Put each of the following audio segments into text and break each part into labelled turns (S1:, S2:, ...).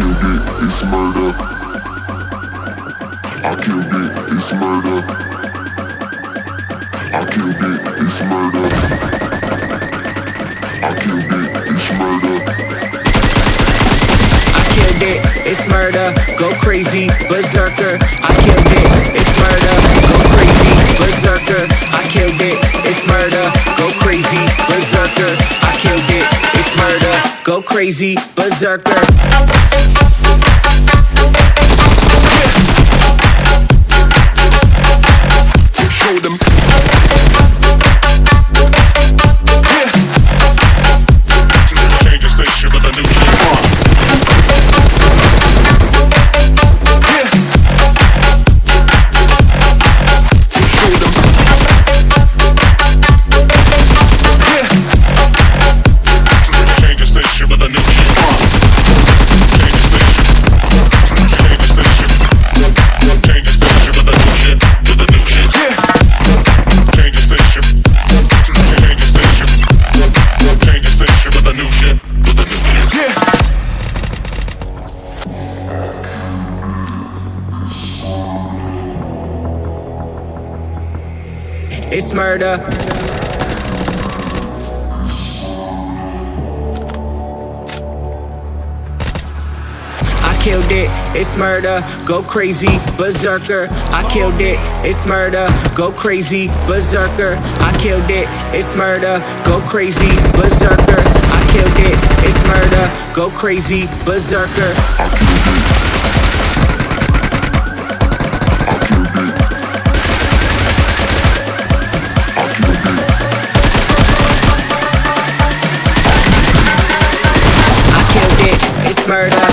S1: killed it, it's murder. I killed it, it's murder. I killed it, it's murder. I killed it, it's murder.
S2: I killed it, it's murder. Go crazy, berserker. I killed it, it's murder. Go crazy, berserker. It's murder. I killed it, it's murder. Go crazy, berserker. I killed it, it's murder. Go crazy, berserker. I killed it, it's murder. Go crazy, berserker. I killed it, it's murder. Go crazy, berserker. Murder.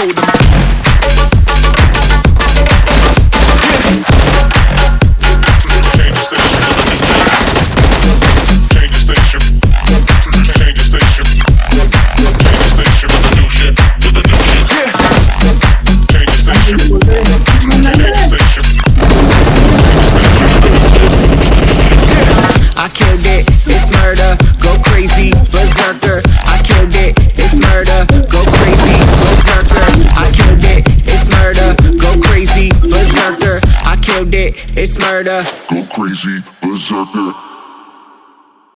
S1: Change
S2: I killed it, it's murder. Go crazy, berserker. I killed it, it's murder. Go crazy, berserker. I killed it, it's murder. Go crazy, berserker. I killed it, it's murder.
S1: Go crazy, berserker.